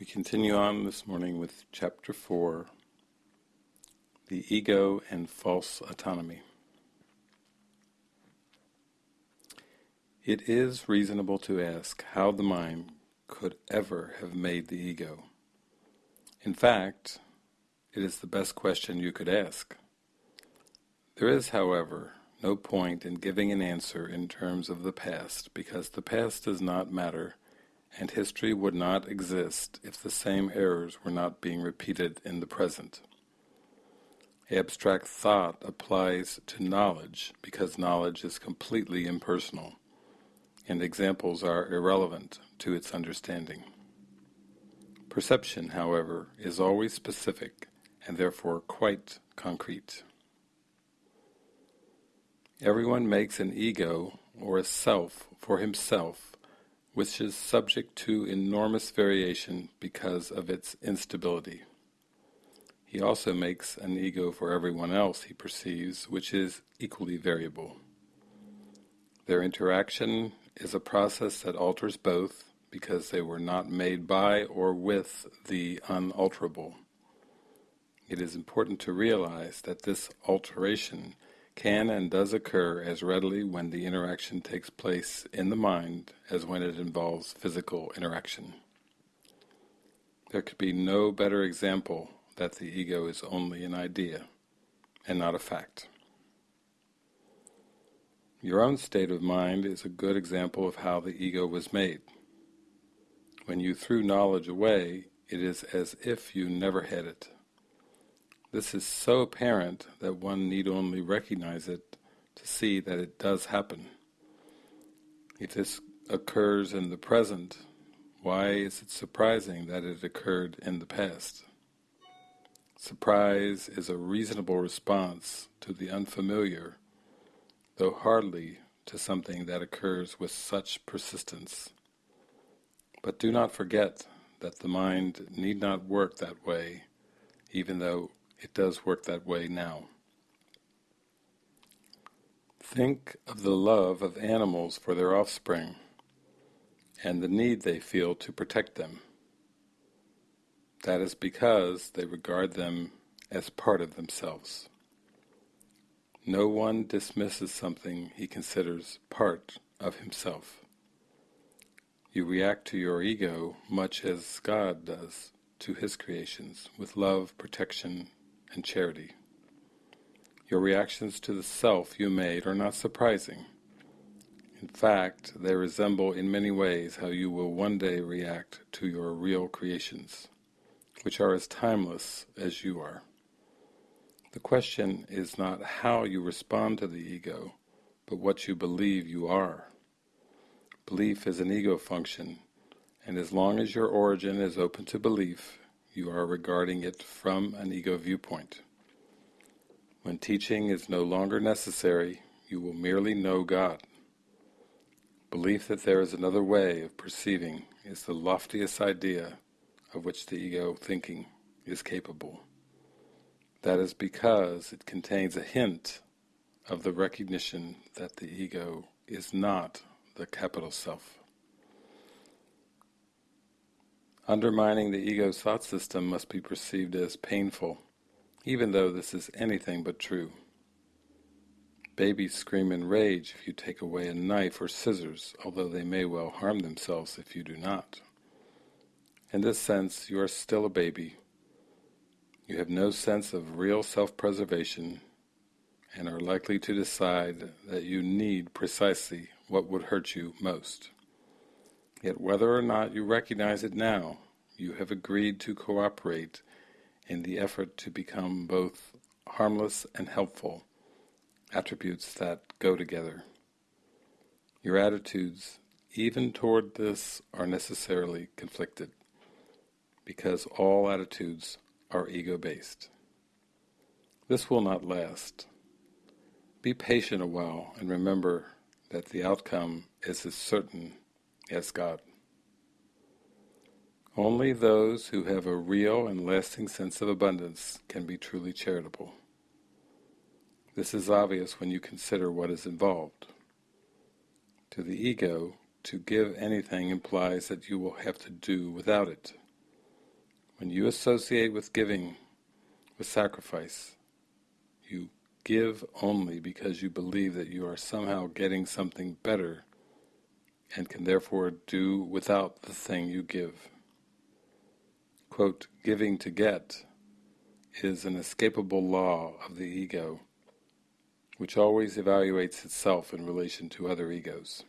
We continue on this morning with Chapter 4 The Ego and False Autonomy. It is reasonable to ask how the mind could ever have made the ego. In fact, it is the best question you could ask. There is, however, no point in giving an answer in terms of the past, because the past does not matter and history would not exist if the same errors were not being repeated in the present. Abstract thought applies to knowledge because knowledge is completely impersonal, and examples are irrelevant to its understanding. Perception, however, is always specific and therefore quite concrete. Everyone makes an ego or a self for himself which is subject to enormous variation because of its instability. He also makes an ego for everyone else he perceives, which is equally variable. Their interaction is a process that alters both, because they were not made by or with the unalterable. It is important to realize that this alteration can and does occur as readily when the interaction takes place in the mind as when it involves physical interaction. There could be no better example that the ego is only an idea and not a fact. Your own state of mind is a good example of how the ego was made. When you threw knowledge away, it is as if you never had it. This is so apparent that one need only recognize it to see that it does happen. If this occurs in the present, why is it surprising that it occurred in the past? Surprise is a reasonable response to the unfamiliar, though hardly to something that occurs with such persistence. But do not forget that the mind need not work that way, even though it does work that way now. Think of the love of animals for their offspring and the need they feel to protect them. That is because they regard them as part of themselves. No one dismisses something he considers part of himself. You react to your ego much as God does to his creations, with love, protection, and charity. Your reactions to the self you made are not surprising. In fact, they resemble in many ways how you will one day react to your real creations, which are as timeless as you are. The question is not how you respond to the ego, but what you believe you are. Belief is an ego function, and as long as your origin is open to belief, you are regarding it from an ego viewpoint. When teaching is no longer necessary, you will merely know God. Belief that there is another way of perceiving is the loftiest idea of which the ego thinking is capable. That is because it contains a hint of the recognition that the ego is not the capital self. Undermining the ego's thought system must be perceived as painful, even though this is anything but true. Babies scream in rage if you take away a knife or scissors, although they may well harm themselves if you do not. In this sense, you are still a baby. You have no sense of real self-preservation and are likely to decide that you need precisely what would hurt you most. Yet whether or not you recognize it now, you have agreed to cooperate in the effort to become both harmless and helpful, attributes that go together. Your attitudes, even toward this, are necessarily conflicted, because all attitudes are ego-based. This will not last. Be patient a while and remember that the outcome is as certain as God. Only those who have a real and lasting sense of abundance can be truly charitable. This is obvious when you consider what is involved. To the ego, to give anything implies that you will have to do without it. When you associate with giving, with sacrifice, you give only because you believe that you are somehow getting something better and can therefore do without the thing you give. Quote, giving to get is an escapable law of the ego, which always evaluates itself in relation to other egos.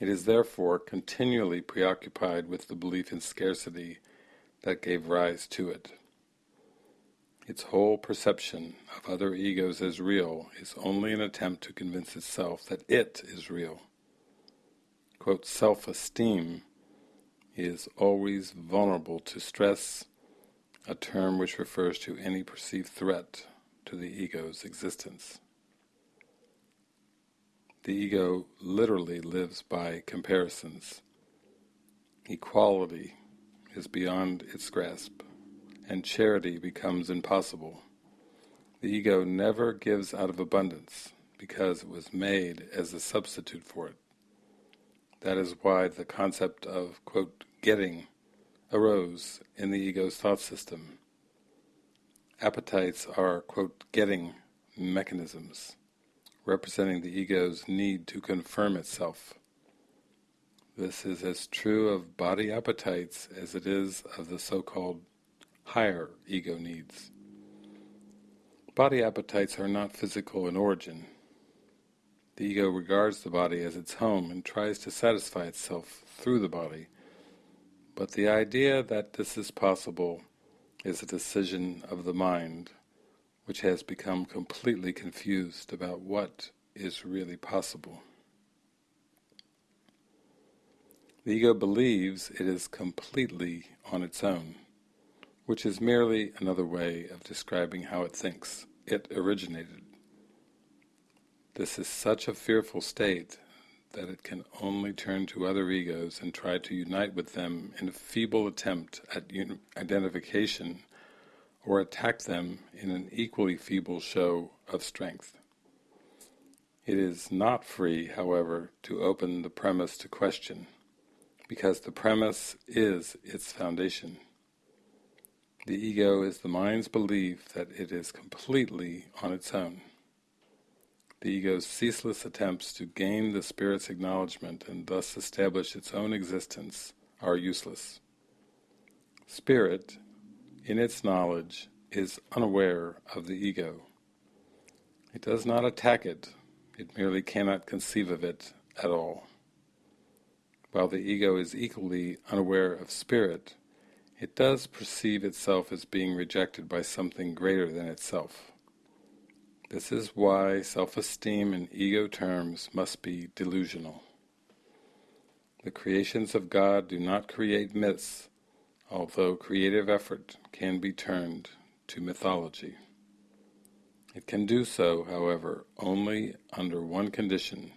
It is therefore continually preoccupied with the belief in scarcity that gave rise to it. Its whole perception of other egos as real is only an attempt to convince itself that it is real. Quote, self-esteem is always vulnerable to stress, a term which refers to any perceived threat to the ego's existence. The ego literally lives by comparisons. Equality is beyond its grasp, and charity becomes impossible. The ego never gives out of abundance, because it was made as a substitute for it. That is why the concept of, quote, getting arose in the ego's thought system. Appetites are, quote, getting mechanisms representing the ego's need to confirm itself. This is as true of body appetites as it is of the so-called higher ego needs. Body appetites are not physical in origin. The ego regards the body as its home and tries to satisfy itself through the body, but the idea that this is possible is a decision of the mind which has become completely confused about what is really possible. The ego believes it is completely on its own, which is merely another way of describing how it thinks. It originated. This is such a fearful state that it can only turn to other egos and try to unite with them in a feeble attempt at identification or attack them in an equally feeble show of strength. It is not free, however, to open the premise to question, because the premise is its foundation. The ego is the mind's belief that it is completely on its own. The ego's ceaseless attempts to gain the spirit's acknowledgement and thus establish its own existence are useless. Spirit in its knowledge, is unaware of the ego. It does not attack it, it merely cannot conceive of it at all. While the ego is equally unaware of spirit, it does perceive itself as being rejected by something greater than itself. This is why self-esteem in ego terms must be delusional. The creations of God do not create myths, although creative effort can be turned to mythology. It can do so, however, only under one condition.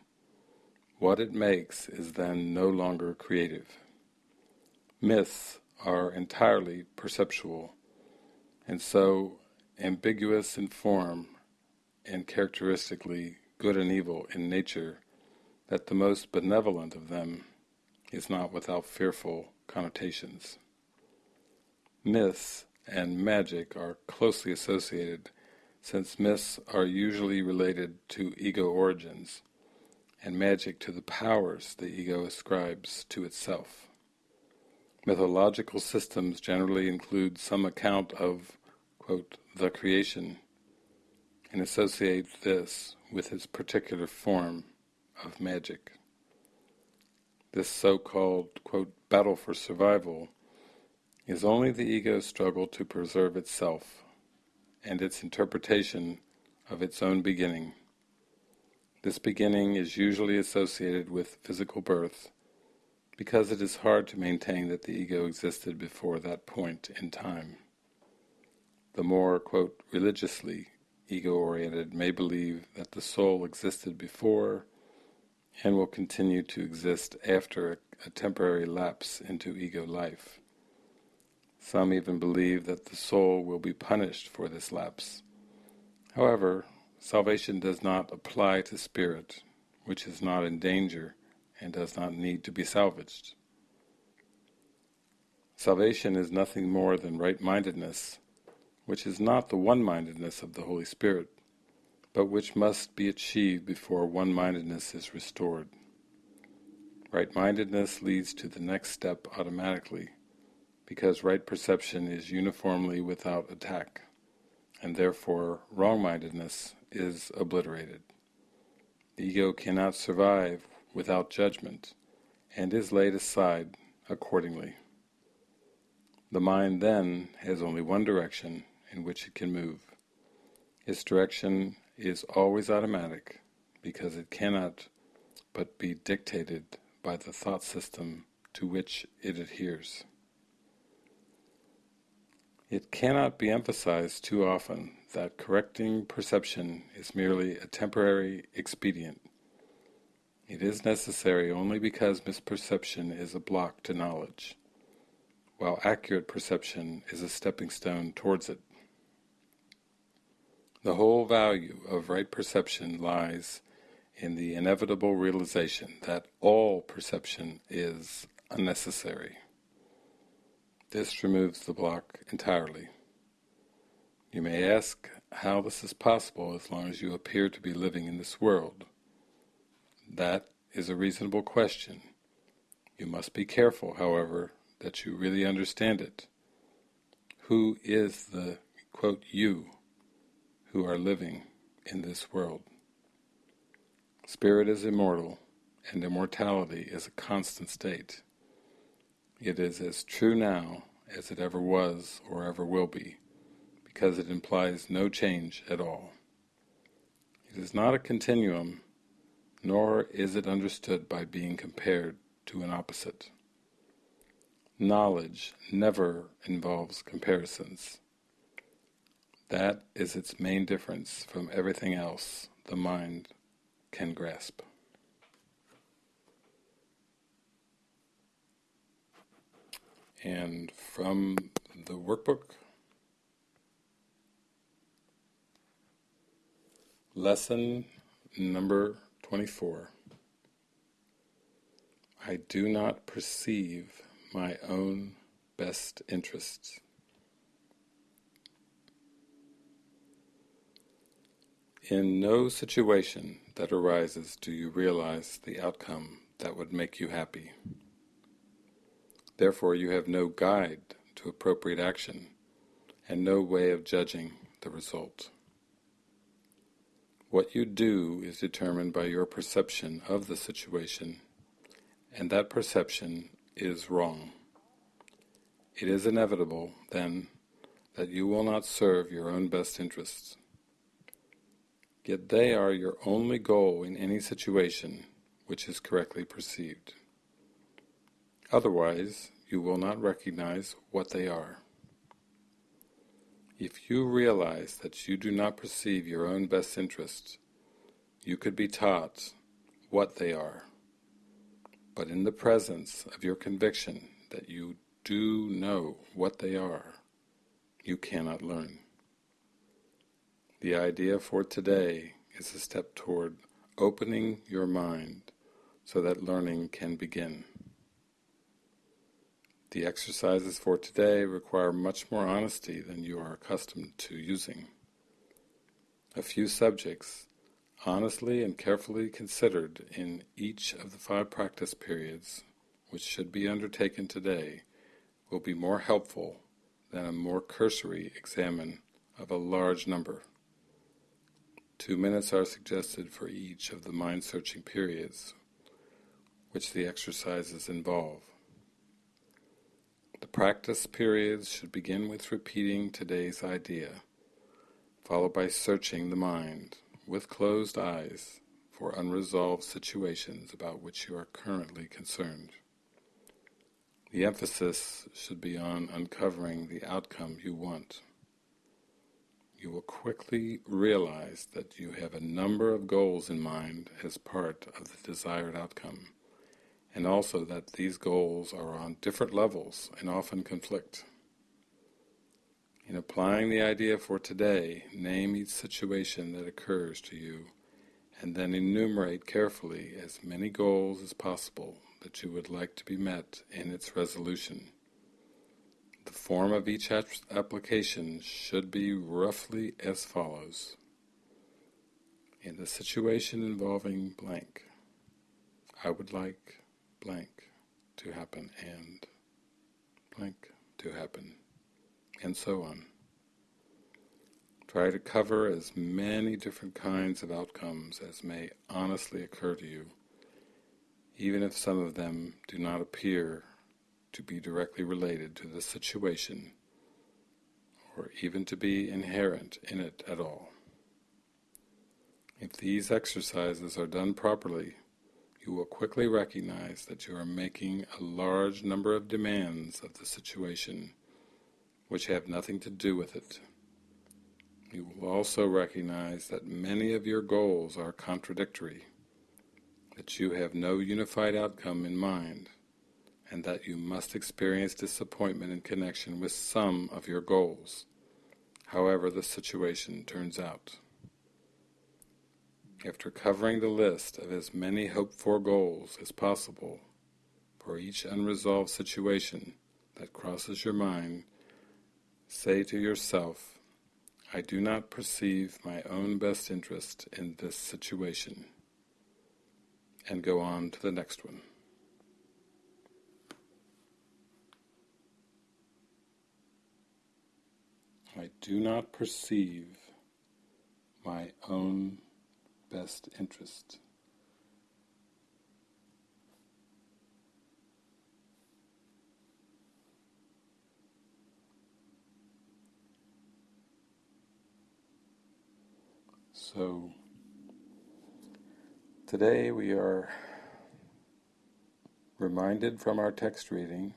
What it makes is then no longer creative. Myths are entirely perceptual, and so ambiguous in form and characteristically good and evil in nature that the most benevolent of them is not without fearful connotations. Myths and magic are closely associated since myths are usually related to ego origins and magic to the powers the ego ascribes to itself. Mythological systems generally include some account of, quote, the creation and associate this with its particular form of magic. This so-called, quote, battle for survival is only the ego's struggle to preserve itself and its interpretation of its own beginning. This beginning is usually associated with physical birth because it is hard to maintain that the ego existed before that point in time. The more, quote, religiously ego-oriented may believe that the soul existed before and will continue to exist after a, temporary lapse into ego life. Some even believe that the soul will be punished for this lapse. However, salvation does not apply to spirit, which is not in danger and does not need to be salvaged. Salvation is nothing more than right-mindedness, which is not the one-mindedness of the Holy Spirit, but which must be achieved before one-mindedness is restored. Right-mindedness leads to the next step automatically, because right perception is uniformly without attack, and therefore wrong-mindedness is obliterated. The ego cannot survive without judgment, and is laid aside accordingly. The mind then has only one direction in which it can move. Its direction is always automatic, because it cannot but be dictated by the thought system to which it adheres. It cannot be emphasized too often that correcting perception is merely a temporary expedient. It is necessary only because misperception is a block to knowledge, while accurate perception is a stepping stone towards it. The whole value of right perception lies in the inevitable realization that all perception is unnecessary. This removes the block entirely. You may ask how this is possible as long as you appear to be living in this world. That is a reasonable question. You must be careful, however, that you really understand it. Who is the, quote, you who are living in this world? Spirit is immortal, and immortality is a constant state. It is as true now as it ever was or ever will be, because it implies no change at all. It is not a continuum, nor is it understood by being compared to an opposite. Knowledge never involves comparisons. That is its main difference from everything else the mind can grasp. And from the workbook, lesson number 24. I do not perceive my own best interests. In no situation that arises do you realize the outcome that would make you happy. Therefore you have no guide to appropriate action and no way of judging the result. What you do is determined by your perception of the situation, and that perception is wrong. It is inevitable, then, that you will not serve your own best interests. Yet they are your only goal in any situation which is correctly perceived. Otherwise, you will not recognize what they are. If you realize that you do not perceive your own best interests, you could be taught what they are. But in the presence of your conviction that you do know what they are, you cannot learn. The idea for today is a step toward opening your mind so that learning can begin. The exercises for today require much more honesty than you are accustomed to using. A few subjects, honestly and carefully considered in each of the five practice periods which should be undertaken today, will be more helpful than a more cursory examine of a large number. Two minutes are suggested for each of the mind-searching periods which the exercises involve. The practice periods should begin with repeating today's idea, followed by searching the mind, with closed eyes, for unresolved situations about which you are currently concerned. The emphasis should be on uncovering the outcome you want you will quickly realize that you have a number of goals in mind as part of the desired outcome, and also that these goals are on different levels and often conflict. In applying the idea for today, name each situation that occurs to you and then enumerate carefully as many goals as possible that you would like to be met in its resolution. Form of each application should be roughly as follows. In the situation involving blank, I would like blank to happen and blank to happen, and so on. Try to cover as many different kinds of outcomes as may honestly occur to you, even if some of them do not appear to be directly related to the situation or even to be inherent in it at all. If these exercises are done properly, you will quickly recognize that you are making a large number of demands of the situation which have nothing to do with it. You will also recognize that many of your goals are contradictory, that you have no unified outcome in mind, and that you must experience disappointment in connection with some of your goals, however the situation turns out. After covering the list of as many hoped-for goals as possible for each unresolved situation that crosses your mind, say to yourself, I do not perceive my own best interest in this situation. And go on to the next one. I do not perceive my own best interest. So, today we are reminded from our text reading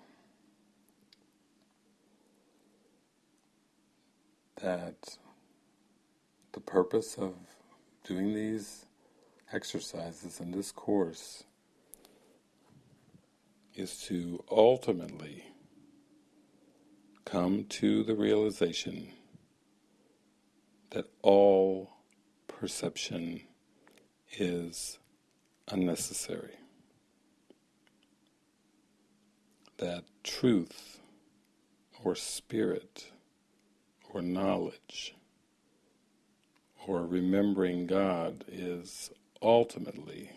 that the purpose of doing these exercises in this course is to ultimately come to the realization that all perception is unnecessary. That truth or spirit or knowledge or remembering God is ultimately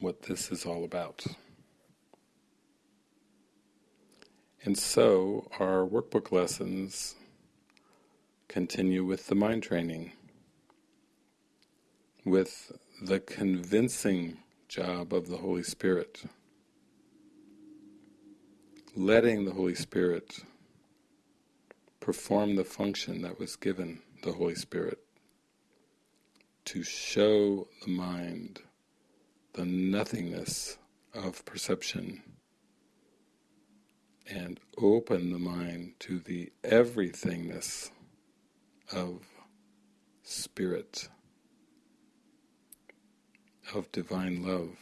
what this is all about. And so our workbook lessons continue with the mind training, with the convincing job of the Holy Spirit, letting the Holy Spirit perform the function that was given the Holy Spirit to show the mind the nothingness of perception and open the mind to the everythingness of spirit, of divine love.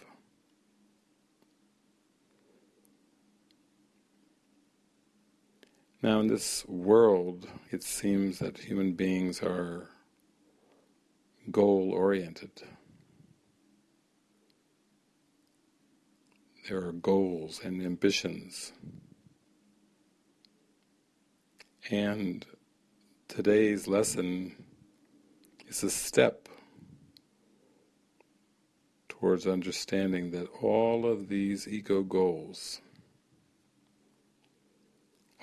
Now in this world, it seems that human beings are goal-oriented. There are goals and ambitions. And Today's lesson is a step towards understanding that all of these ego goals,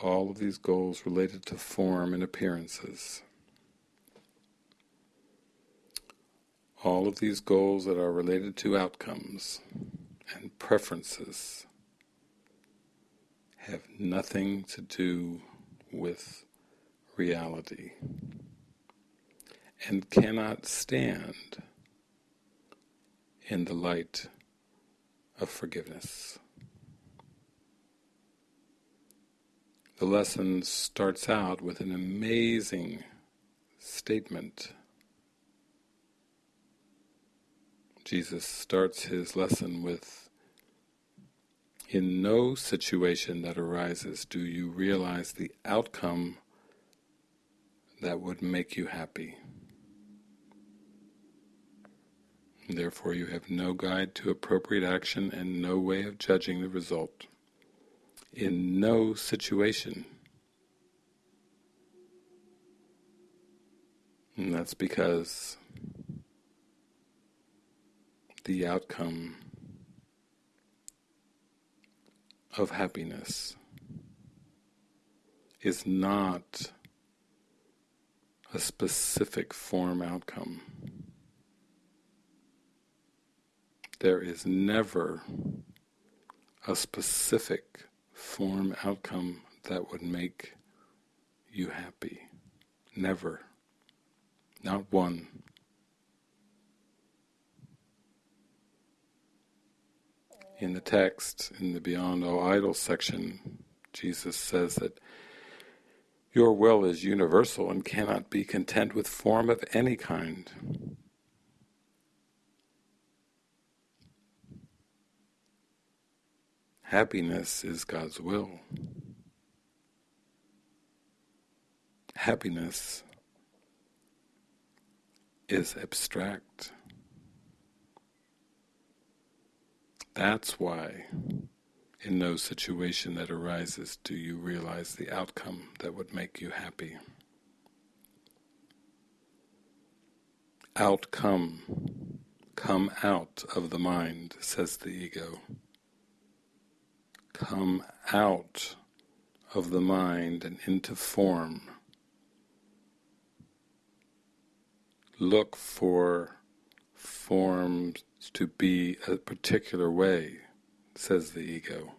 all of these goals related to form and appearances, all of these goals that are related to outcomes and preferences have nothing to do with reality and cannot stand in the light of forgiveness. The lesson starts out with an amazing statement. Jesus starts his lesson with, In no situation that arises do you realize the outcome that would make you happy. Therefore you have no guide to appropriate action and no way of judging the result. In no situation. And that's because the outcome of happiness is not a specific form outcome. There is never a specific form outcome that would make you happy. Never. Not one. In the text, in the Beyond All Idols section, Jesus says that your will is universal and cannot be content with form of any kind. Happiness is God's will. Happiness is abstract. That's why in no situation that arises do you realize the outcome that would make you happy. Outcome, come out of the mind, says the ego come out of the mind and into form. Look for forms to be a particular way, says the ego.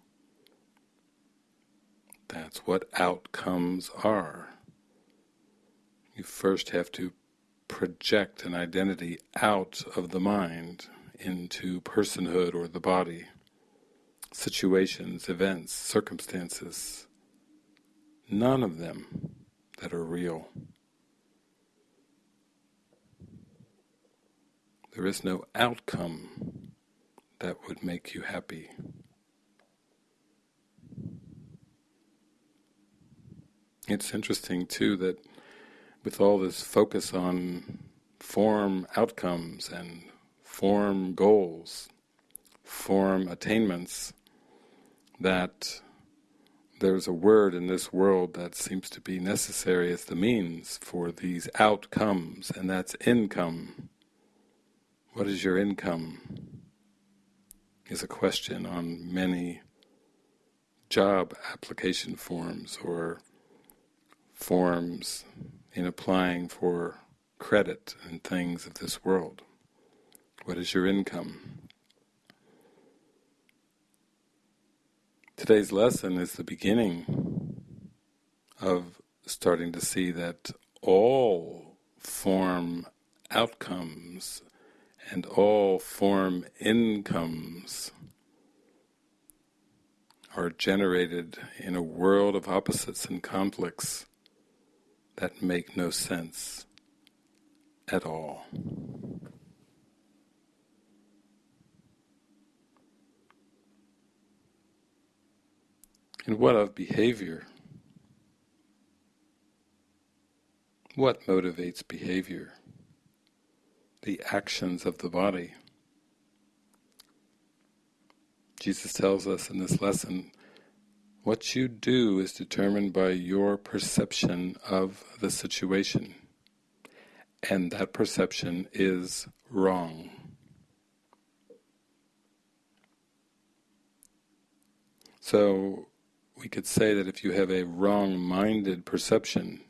That's what outcomes are. You first have to project an identity out of the mind into personhood or the body situations, events, circumstances, none of them that are real. There is no outcome that would make you happy. It's interesting too that with all this focus on form outcomes and form goals, form attainments, that there's a word in this world that seems to be necessary as the means for these outcomes, and that's income. What is your income? Is a question on many job application forms or forms in applying for credit and things of this world. What is your income? Today's lesson is the beginning of starting to see that all form outcomes and all form incomes are generated in a world of opposites and conflicts that make no sense at all. And what of behavior? What motivates behavior? The actions of the body. Jesus tells us in this lesson, what you do is determined by your perception of the situation. And that perception is wrong. So we could say that if you have a wrong-minded perception,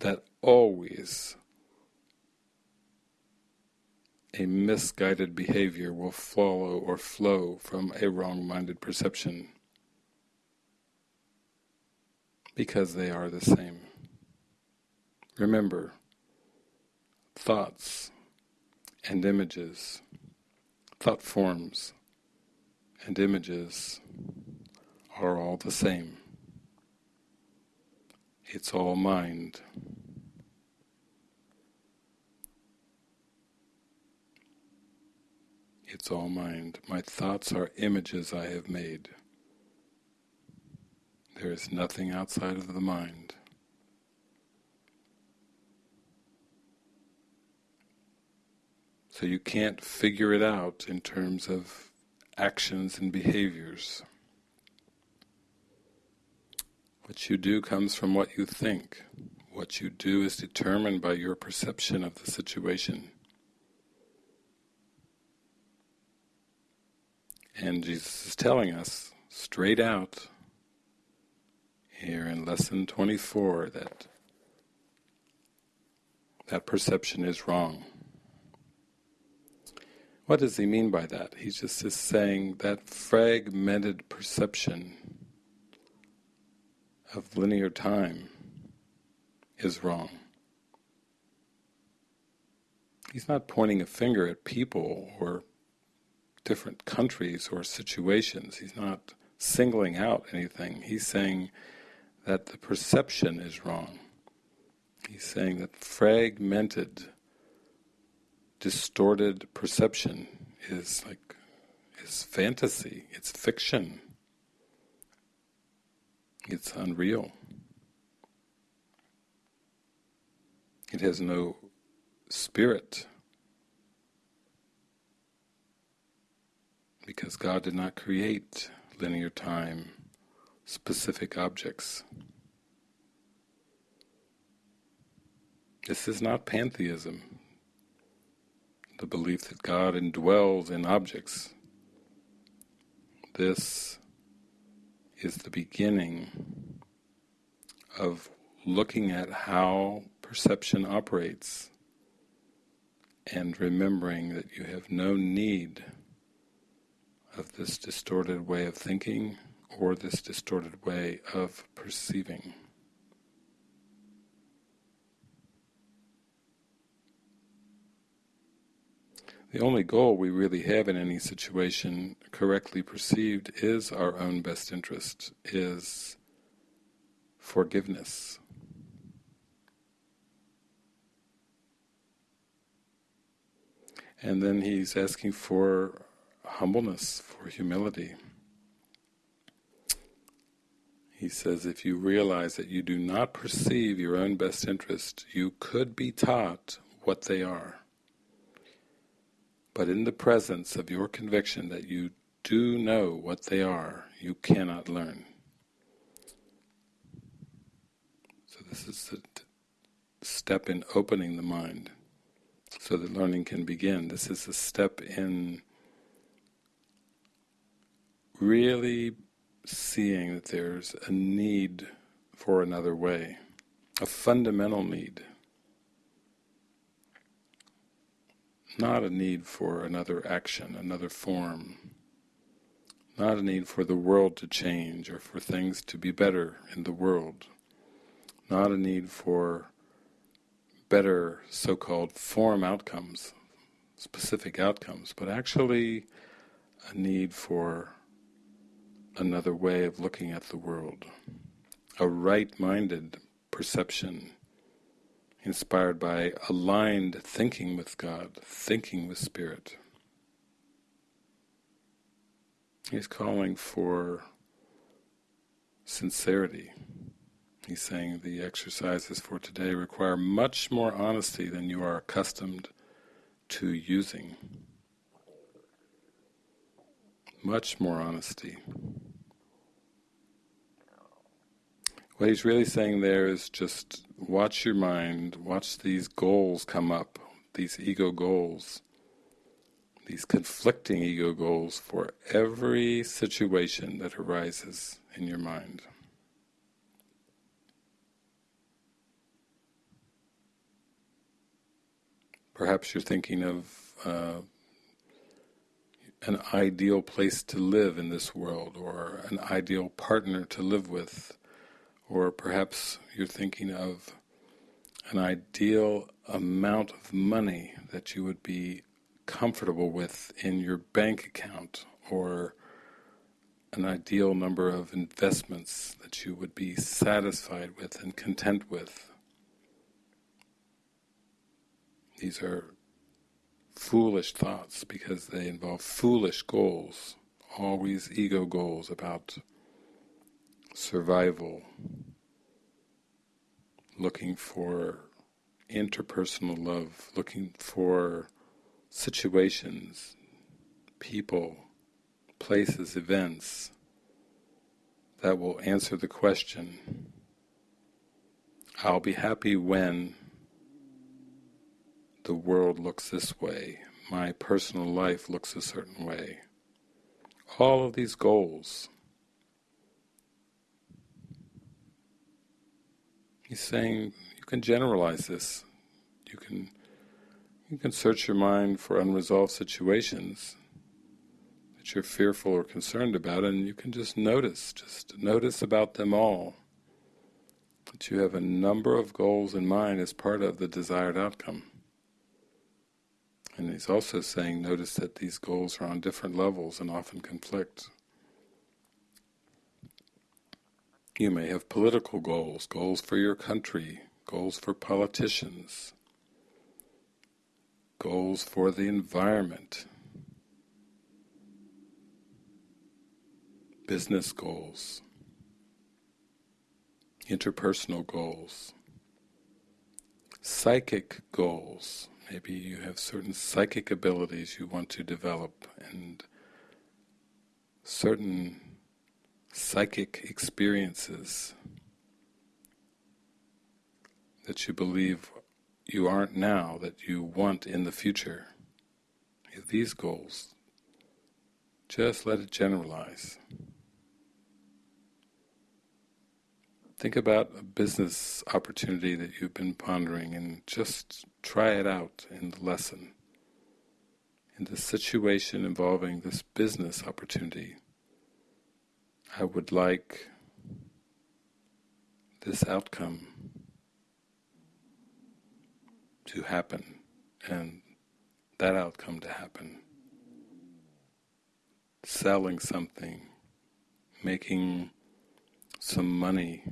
that always a misguided behavior will follow or flow from a wrong-minded perception because they are the same. Remember, thoughts and images, thought forms and images are all the same. It's all mind. It's all mind. My thoughts are images I have made. There is nothing outside of the mind. So you can't figure it out in terms of actions and behaviors. What you do comes from what you think. What you do is determined by your perception of the situation. And Jesus is telling us straight out here in lesson 24 that that perception is wrong. What does he mean by that? He's just saying that fragmented perception of linear time is wrong. He's not pointing a finger at people or different countries or situations. He's not singling out anything. He's saying that the perception is wrong. He's saying that fragmented, distorted perception is like is fantasy, it's fiction. It's unreal. It has no spirit. Because God did not create linear time, specific objects. This is not pantheism, the belief that God indwells in objects. This is the beginning of looking at how perception operates and remembering that you have no need of this distorted way of thinking or this distorted way of perceiving. The only goal we really have in any situation, correctly perceived, is our own best interest, is forgiveness. And then he's asking for humbleness, for humility. He says, if you realize that you do not perceive your own best interest, you could be taught what they are. But in the presence of your conviction that you do know what they are, you cannot learn. So this is the step in opening the mind so that learning can begin. This is a step in really seeing that there's a need for another way, a fundamental need. Not a need for another action, another form, not a need for the world to change or for things to be better in the world, not a need for better so-called form outcomes, specific outcomes, but actually a need for another way of looking at the world, a right-minded perception inspired by aligned thinking with God, thinking with Spirit. He's calling for sincerity. He's saying the exercises for today require much more honesty than you are accustomed to using. Much more honesty. What he's really saying there is just watch your mind, watch these goals come up, these ego goals, these conflicting ego goals for every situation that arises in your mind. Perhaps you're thinking of uh, an ideal place to live in this world, or an ideal partner to live with, or perhaps you're thinking of an ideal amount of money that you would be comfortable with in your bank account or an ideal number of investments that you would be satisfied with and content with. These are foolish thoughts because they involve foolish goals, always ego goals about survival, looking for interpersonal love, looking for situations, people, places, events that will answer the question, I'll be happy when the world looks this way, my personal life looks a certain way. All of these goals. He's saying you can generalize this. You can you can search your mind for unresolved situations that you're fearful or concerned about and you can just notice, just notice about them all. That you have a number of goals in mind as part of the desired outcome. And he's also saying, notice that these goals are on different levels and often conflict. You may have political goals, goals for your country, goals for politicians, goals for the environment, business goals, interpersonal goals, psychic goals, Maybe you have certain psychic abilities you want to develop and certain psychic experiences that you believe you aren't now, that you want in the future. These goals, just let it generalize. Think about a business opportunity that you've been pondering and just try it out in the lesson. In the situation involving this business opportunity, I would like this outcome to happen and that outcome to happen. Selling something, making some money.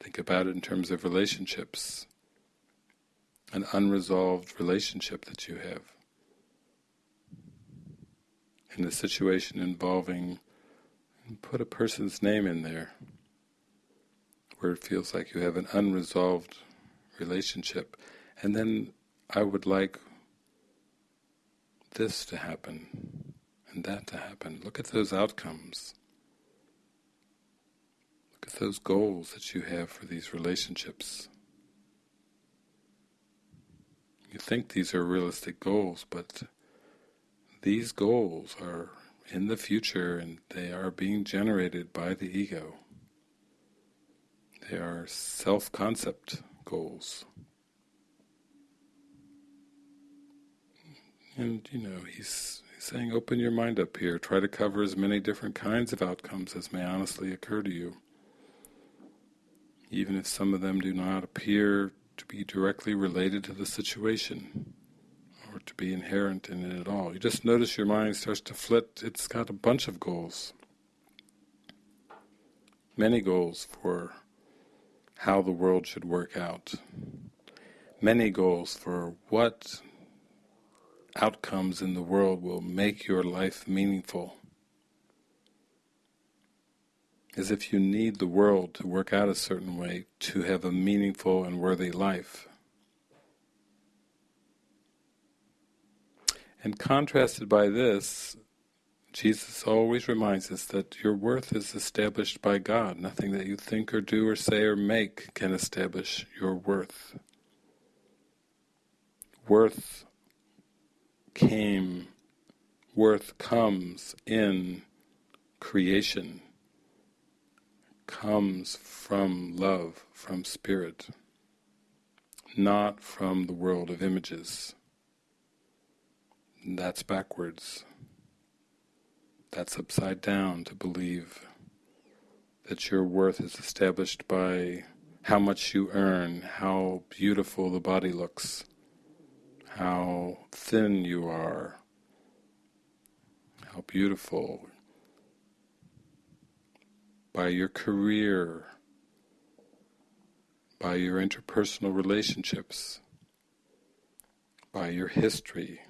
Think about it in terms of relationships, an unresolved relationship that you have. In a situation involving, put a person's name in there, where it feels like you have an unresolved relationship. And then I would like this to happen and that to happen. Look at those outcomes. Look at those goals that you have for these relationships. You think these are realistic goals, but these goals are in the future and they are being generated by the ego. They are self-concept goals. And, you know, he's saying open your mind up here, try to cover as many different kinds of outcomes as may honestly occur to you. Even if some of them do not appear to be directly related to the situation to be inherent in it at all. You just notice your mind starts to flit, it's got a bunch of goals. Many goals for how the world should work out. Many goals for what outcomes in the world will make your life meaningful. As if you need the world to work out a certain way to have a meaningful and worthy life. And contrasted by this, Jesus always reminds us that your worth is established by God. Nothing that you think or do or say or make can establish your worth. Worth came, worth comes in creation, comes from love, from spirit, not from the world of images. That's backwards. That's upside down to believe that your worth is established by how much you earn, how beautiful the body looks, how thin you are, how beautiful, by your career, by your interpersonal relationships, by your history,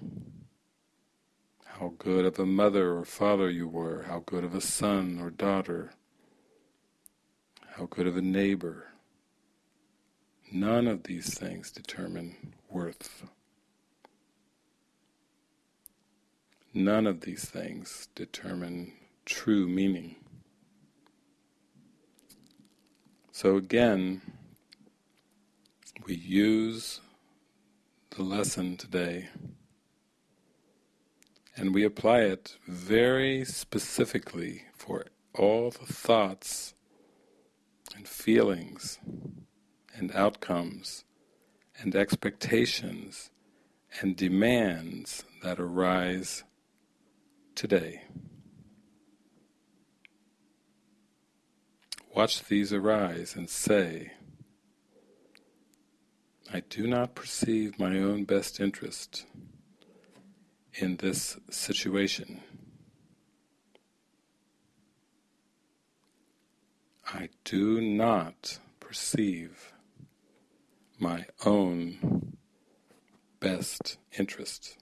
how good of a mother or father you were, how good of a son or daughter, how good of a neighbor. None of these things determine worth. none of these things determine true meaning. So again, we use the lesson today and we apply it very specifically for all the thoughts and feelings and outcomes and expectations and demands that arise today. Watch these arise and say, I do not perceive my own best interest in this situation. I do not perceive my own best interest.